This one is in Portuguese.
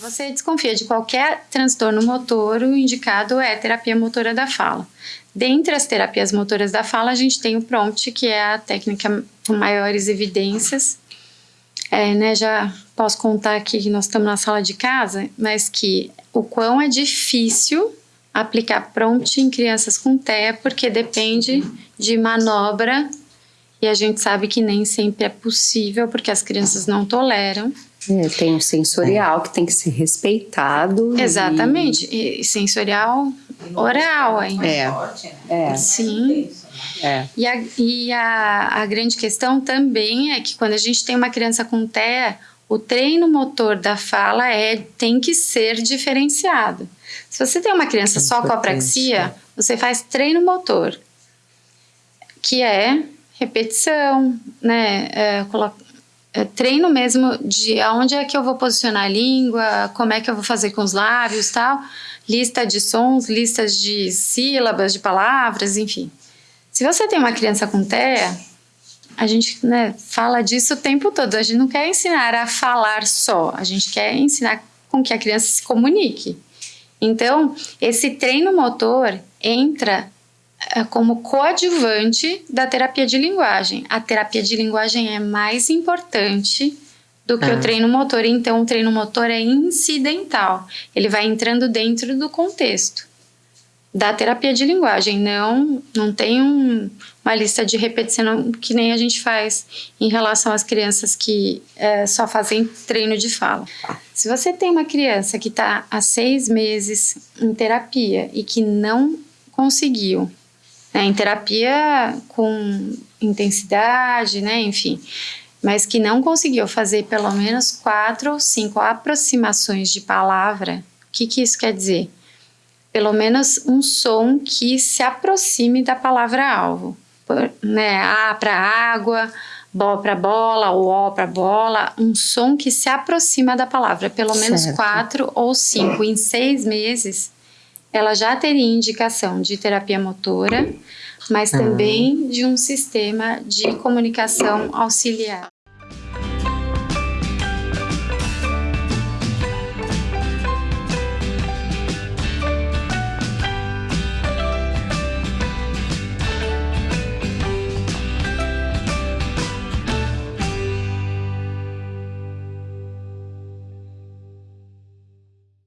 você desconfia de qualquer transtorno motor, o indicado é terapia motora da fala. Dentre as terapias motoras da fala, a gente tem o PROMPT, que é a técnica com maiores evidências. É, né, já posso contar aqui que nós estamos na sala de casa, mas que o quão é difícil aplicar PROMPT em crianças com TEA, porque depende de manobra e a gente sabe que nem sempre é possível, porque as crianças não toleram. É, tem o sensorial que tem que ser respeitado. Exatamente, e, e sensorial oral, hein? É. é. Sim. É. E, a, e a, a grande questão também é que quando a gente tem uma criança com TEA, o treino motor da fala é, tem que ser diferenciado. Se você tem uma criança é só com apraxia, você faz treino motor, que é repetição, né? É, é, treino mesmo de aonde é que eu vou posicionar a língua, como é que eu vou fazer com os lábios tal, lista de sons, listas de sílabas, de palavras, enfim. Se você tem uma criança com TEA, a gente né, fala disso o tempo todo. A gente não quer ensinar a falar só, a gente quer ensinar com que a criança se comunique. Então, esse treino motor entra como coadjuvante da terapia de linguagem. A terapia de linguagem é mais importante do que ah. o treino motor, então o treino motor é incidental. Ele vai entrando dentro do contexto da terapia de linguagem, não não tem um, uma lista de repetição que nem a gente faz em relação às crianças que é, só fazem treino de fala. Se você tem uma criança que está há seis meses em terapia e que não conseguiu né, em terapia com intensidade, né, enfim, mas que não conseguiu fazer pelo menos quatro ou cinco aproximações de palavra, o que, que isso quer dizer? Pelo menos um som que se aproxime da palavra-alvo, né, A para água, Bo para bola, o O para bola, um som que se aproxima da palavra, pelo menos certo. quatro ou cinco em seis meses ela já teria indicação de terapia motora, mas também de um sistema de comunicação auxiliar.